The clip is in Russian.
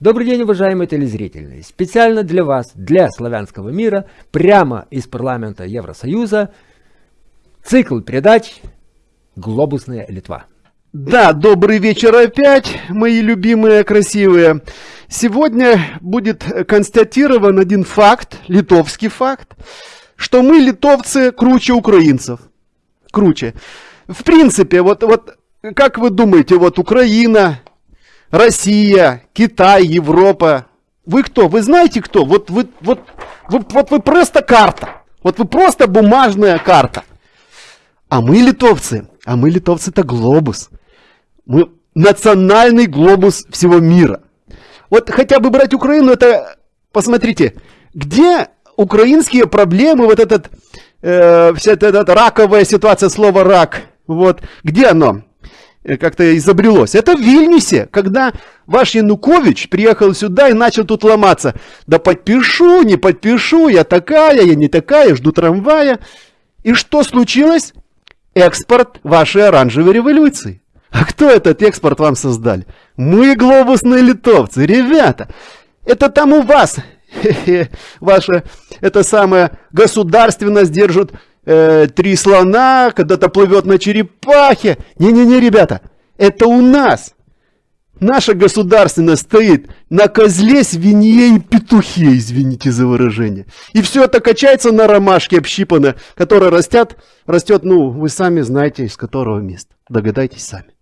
Добрый день, уважаемые телезрители! Специально для вас, для славянского мира, прямо из парламента Евросоюза, цикл передач «Глобусная Литва». Да, добрый вечер опять, мои любимые, красивые. Сегодня будет констатирован один факт, литовский факт, что мы, литовцы, круче украинцев. Круче. В принципе, вот, вот как вы думаете, вот Украина, Россия, Китай, Европа. Вы кто? Вы знаете кто? Вот вы, вот, вы, вот вы просто карта. Вот вы просто бумажная карта. А мы литовцы, а мы литовцы это глобус. Мы национальный глобус всего мира. Вот хотя бы брать Украину, это, посмотрите, где украинские проблемы, вот этот, э, вся эта, эта раковая ситуация, слово рак, вот, где оно? Э, как-то изобрелось. Это в Вильнюсе, когда ваш Янукович приехал сюда и начал тут ломаться. Да подпишу, не подпишу, я такая, я не такая, жду трамвая. И что случилось? Экспорт вашей оранжевой революции. А кто этот экспорт вам создали? Мы глобусные литовцы, ребята. Это там у вас, ваша, это самое государственность держит э, три слона, когда-то плывет на черепахе. Не-не-не, ребята, это у нас. Наша государственность стоит на козле, свинье и петухе, извините за выражение. И все это качается на ромашке общипанное, которое растет, растет, ну, вы сами знаете, из которого места. Догадайтесь сами.